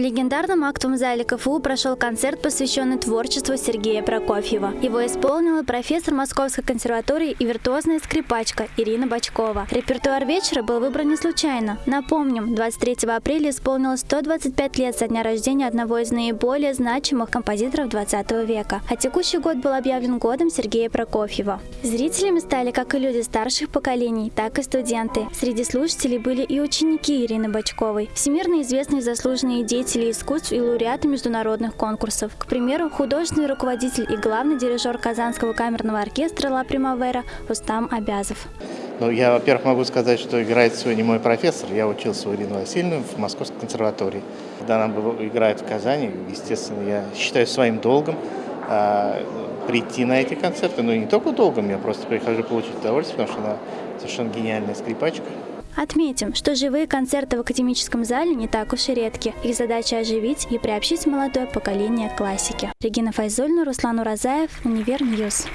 легендарном актовом зале КФУ прошел концерт, посвященный творчеству Сергея Прокофьева. Его исполнила профессор Московской консерватории и виртуозная скрипачка Ирина Бочкова. Репертуар вечера был выбран не случайно. Напомним, 23 апреля исполнилось 125 лет со дня рождения одного из наиболее значимых композиторов 20 века. А текущий год был объявлен годом Сергея Прокофьева. Зрителями стали как и люди старших поколений, так и студенты. Среди слушателей были и ученики Ирины Бочковой, всемирно известные заслуженные деятели деятели искусств и лауреаты международных конкурсов. К примеру, художественный руководитель и главный дирижер Казанского камерного оркестра «Ла Примавера» Рустам Абязов. Ну, я, во-первых, могу сказать, что играет сегодня мой профессор. Я учился у Ирины Васильевны в Московской консерватории. Когда она играет в Казани, естественно, я считаю своим долгом а, прийти на эти концерты. Но ну, не только долгом, я просто прихожу получить удовольствие, потому что она совершенно гениальная скрипачка. Отметим, что живые концерты в академическом зале не так уж и редки. Их задача оживить и приобщить молодое поколение к классике. Регина Файзольна, Руслан Уразаев, Универ News.